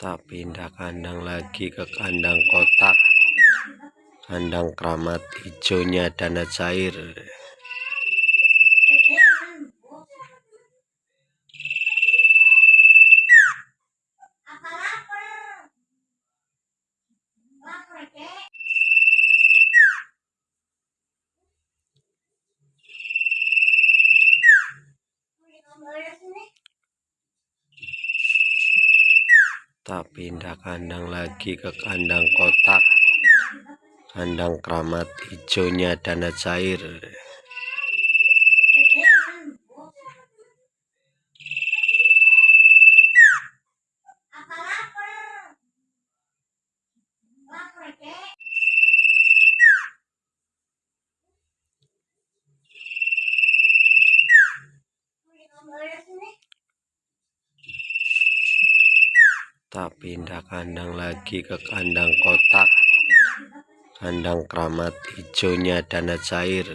tak pindah kandang lagi ke kandang kotak. Kandang keramat hijaunya dana cair tak pindah kandang lagi ke kandang kotak. Kandang keramat hijaunya dana cair tak pindah kandang lagi ke kandang kotak. Kandang keramat hijaunya dana cair